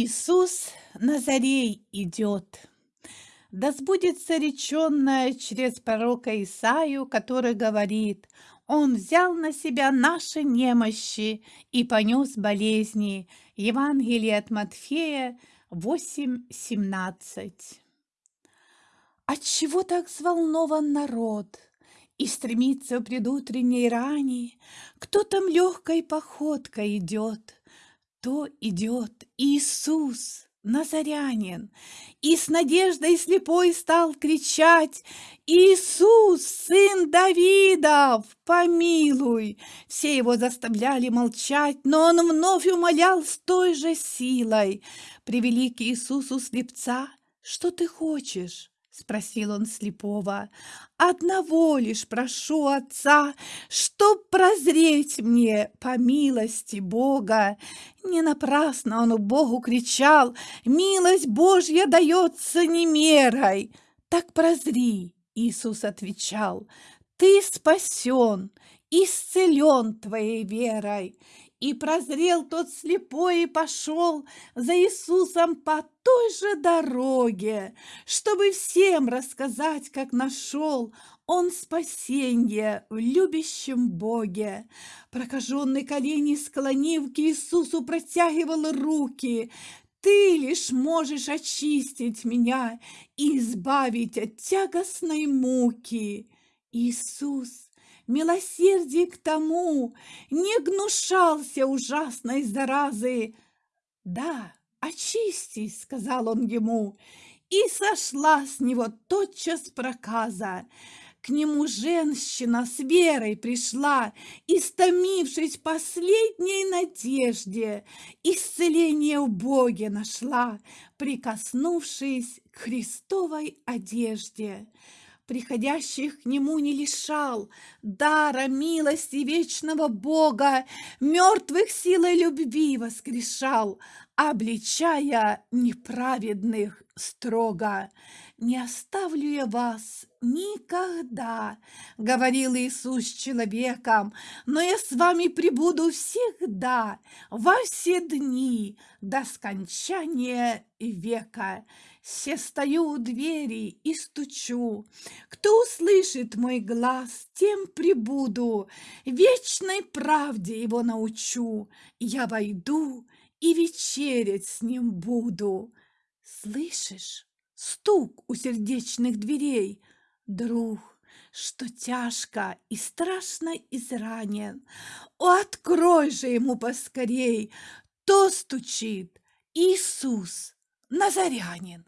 Иисус Назарей идет. Да сбудется реченное через пророка Исаию, который говорит, «Он взял на себя наши немощи и понес болезни». Евангелие от Матфея 8.17. Отчего так взволнован народ и стремится в предутренней ране? Кто там легкой походкой идет? То идет Иисус, Назарянин, и с надеждой слепой стал кричать «Иисус, сын Давидов, помилуй!» Все его заставляли молчать, но он вновь умолял с той же силой. Привели к Иисусу слепца «Что ты хочешь?» Спросил он слепого. Одного лишь прошу Отца, Чтоб прозреть мне по милости Бога. Не напрасно он Богу кричал, Милость Божья дается не мерой. Так прозри, Иисус отвечал, Ты спасен, исцелен твоей верой. И прозрел тот слепой и пошел за Иисусом по той же дороге, чтобы всем рассказать, как нашел он спасенье в любящем Боге. Прокаженный колени склонив к Иисусу протягивал руки. Ты лишь можешь очистить меня и избавить от тягостной муки. Иисус милосердие к тому, не гнушался ужасной заразы. «Да, очистись», — сказал он ему, и сошла с него тотчас проказа. К нему женщина с верой пришла, истомившись последней надежде, исцеление в Боге нашла, прикоснувшись к Христовой одежде приходящих к нему не лишал дара милости вечного Бога, мертвых силой любви воскрешал, обличая неправедных строго. «Не оставлю я вас никогда», — говорил Иисус человеком, «но я с вами пребуду всегда, во все дни, до скончания века». Все стою у двери и стучу. Кто услышит мой глаз, тем прибуду, Вечной правде его научу. Я войду и вечерять с ним буду. Слышишь? Стук у сердечных дверей. Друг, что тяжко и страшно изранен. О, открой же ему поскорей! То стучит Иисус Назарянин.